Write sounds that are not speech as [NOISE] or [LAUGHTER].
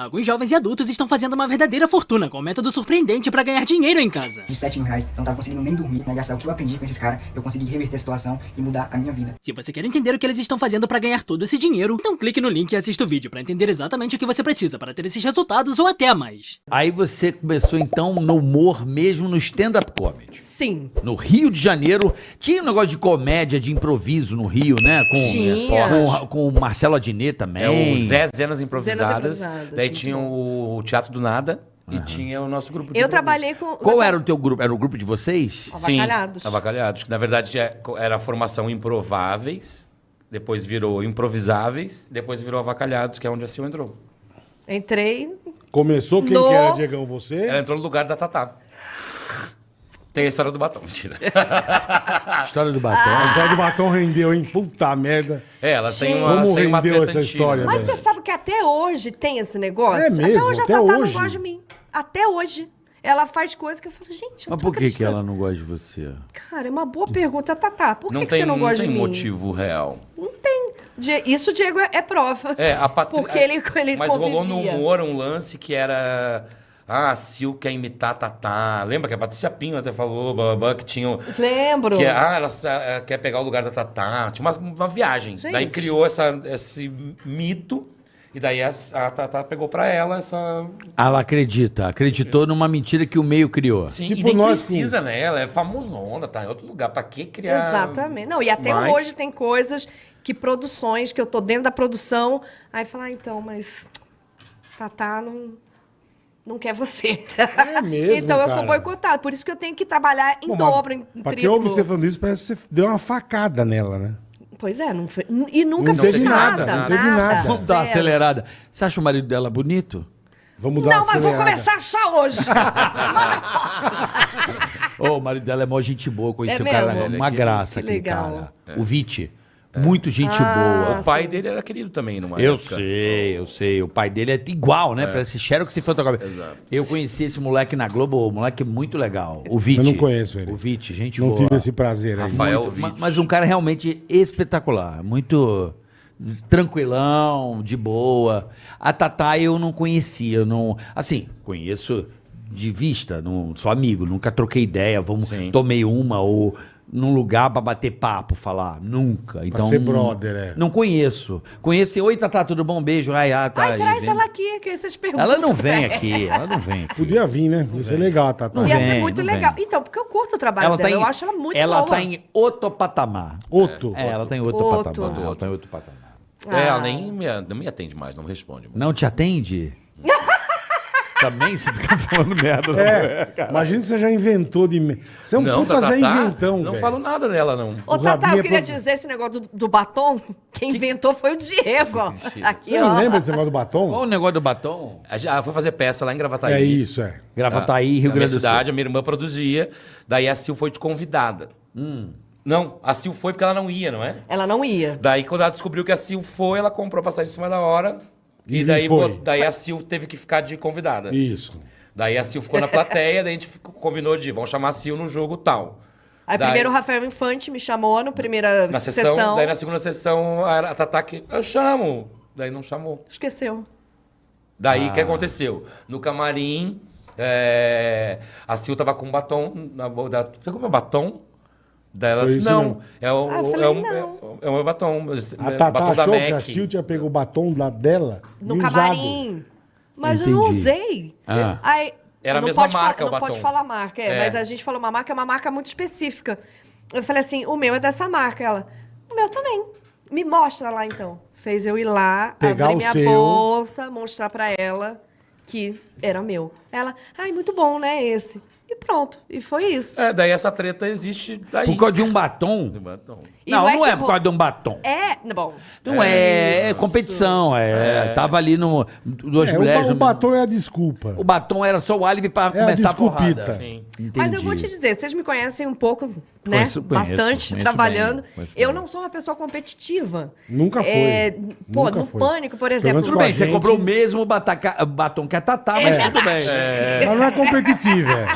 Alguns jovens e adultos estão fazendo uma verdadeira fortuna com um método surpreendente pra ganhar dinheiro em casa. De 7 mil reais, eu não tava conseguindo nem dormir, né? Gastar o que eu aprendi com esses caras, eu consegui reverter a situação e mudar a minha vida. Se você quer entender o que eles estão fazendo pra ganhar todo esse dinheiro, então clique no link e assista o vídeo pra entender exatamente o que você precisa para ter esses resultados ou até mais. Aí você começou então no humor mesmo no stand-up comedy. Sim. No Rio de Janeiro, tinha um negócio de comédia, de improviso no Rio, né? Com, Tinha. com, com o Marcelo Adnet também. É o Zé Zenas Improvisadas. Improvisadas, daí tinha o Teatro do Nada e tinha o nosso grupo de Eu improviso. trabalhei com. Qual era o teu grupo? Era o grupo de vocês? Avacalhados. Sim, avacalhados. que Na verdade é- era a formação Improváveis, depois virou Improvisáveis, depois virou Avacalhados, que é onde a Sil entrou. Entrei. Começou quem No- que era, Diegão? Você? Ela entrou no lugar da Tatá. Tem a história do batom, mentira. [LAUGHS] História do batom. A história do batom rendeu, hein? Puta merda. É, ela tem uma, Como tem uma rendeu essa antiga. história, Mas velho? você sabe que até hoje tem esse negócio? É mesmo? Até hoje Até a Tatá hoje? não gosta de mim. Até hoje. Ela faz coisas que eu falo, gente, eu não Mas tô por que, que ela não gosta de você? Cara, é uma boa pergunta, Tatá. Por que, Não que tem, você não não gosta tem de mim? motivo real. Não tem. Isso, Diego, é, é prova. É, a Patrícia. Porque ele, ele Mas rolou no convivia. humor um lance que era. Ah, a Sil quer imitar a Tatá. Lembra que a Patrícia Pinho até falou, blá, blá, blá, que tinha. Lembro. Que, ah, ela ela quer pegar o lugar da Tatá. Tinha uma, uma viagem. Gente. Daí criou essa, esse mito. E daí a, a Tatá pegou pra ela essa. Ah, Ela acredita. Acreditou numa mentira que o meio criou. Sim, Tipo e nem nós precisa, né? Ela é famosona, tá em outro lugar. Pra que criar. Exatamente. Não, e até mais? hoje tem coisas que produções, que eu tô dentro da produção, aí falar, ah, então, mas Tatá não, não quer você. É mesmo, [LAUGHS] então eu sou cara. boicotada. Por isso que eu tenho que trabalhar em Bom, dobro, em, Pra quem triplo. ouve você falando isso, parece que você deu uma facada nela, né? Pois é, não foi, e nunca Não fez teve nada. nada, não teve nada. Vamos dar uma zero. acelerada. Você acha o marido dela bonito? Vamos dar Não, uma mas vou acelerada. começar a achar hoje. [LAUGHS] Ô, o marido dela é mó gente boa, conheci É o cara, mesmo? é uma graça Que aquele legal. cara. O Viti. Muito gente Ah, boa. O pai dele era querido também numa Eu época. sei, eu sei. O pai dele é igual, né? Parece Xerox e fotografia. Exato. Eu conheci esse moleque na Globo, o moleque é muito legal. O Viti. Eu não conheço ele. O Viti, gente Não boa. tive esse prazer aí. Rafael Muito, Witt. mas um cara realmente espetacular, muito tranquilão, de boa. A Tatá eu não conhecia, eu não, assim, conheço de vista, não sou amigo, nunca troquei ideia, vamos Sim. tomei uma ou num lugar pra bater papo, falar, nunca. Então ser brother, é. Não conheço. Conheci, oi Tatá, tudo bom? Beijo. Ai, ah, tá Ai, aí, traz vem. ela aqui, que vocês perguntam. Ela não vem pra [LAUGHS] aqui, ela não vem aqui. Podia vir, né? Ia ser legal, Tata. Não Ia vem, ser muito não legal. vem. Então, porque eu curto o trabalho Ela dela. tá em, eu acho ela muito ela boa. tá em outro patamar. Outro. É, ela tá em outro, Outro. patamar. Ela tá em outro patamar. É, ela Ah. nem me, não me atende mais, não me responde. Não te atende? Também você fica [LAUGHS] falando merda. É, imagina que você já inventou de... Você é um não, puta Zé Inventão, Não velho. falo nada dela, não. Ô, Tatá, eu é queria pro- dizer esse negócio do, do batom. Quem inventou foi o Diego, ó. Aqui, Você ó. não lembra desse negócio do Qual batom? o negócio do batom? Ela foi fazer peça lá em Gravataí. É isso, é. Gravataí, Rio na minha Grande do cidade, Sul. a minha irmã produzia. Daí a Sil foi de convidada. Não, a Sil foi porque ela não ia, não é? Ela não ia. Daí, quando ela descobriu que a Sil foi, ela comprou passagem em cima da hora. E, E daí, foi. daí a Sil teve que ficar de convidada. Isso. Daí a Sil ficou na plateia, daí a gente ficou- combinou de vamos chamar a Sil no jogo tal. Aí Daí- primeiro o Rafael Infante me chamou na primeira Na sessão, sessão. daí na segunda sessão, a, a Tatá que eu chamo. Daí não chamou. Esqueceu. Daí Ah. o que aconteceu? No camarim, é, a Sil tava com um batom na boca. da- Pegou meu batom? Daí ela Foi disse, isso não, mesmo. é o, Ah, eu é, falei, o, não. é, é o meu batom. A é, Tata batom da achou que a MAC. Silvia pegou o batom lá dela No e usado. camarim. Mas eu não Entendi. usei. Ah. Aí, Era a não mesma pode marca, falar- o Não batom. pode falar marca, é, É. Mas a gente falou uma marca, é uma marca muito específica. Eu falei assim, o meu é dessa marca. Ela, o meu também. Me mostra lá, então. Fez eu ir lá, Pegar abrir o minha seu. bolsa, mostrar pra ela que era meu. Ela, ai, muito bom, né, esse. E pronto. E foi isso. É, daí essa treta existe daí. Por causa de um batom? Do batom. E não, não é não é por causa de um batom. É, bom. Não é, é competição. É, Tava ali no. Duas É, o, mulheres. ba- no o batom é a desculpa. O batom era só o álibi pra É a começar a desculpita. porrada. Sim. Mas eu vou te dizer, vocês me conhecem um pouco, né? Conheço- conheço, Bastante conheço trabalhando. bem, eu não sou uma pessoa competitiva. Nunca foi. É, pô, Nunca no foi. pânico, por exemplo. Tudo a bem, você gente- comprou o mesmo bataca- batom que a Tatá, mas É tudo bem. Verdade. Ela não é competitiva, é.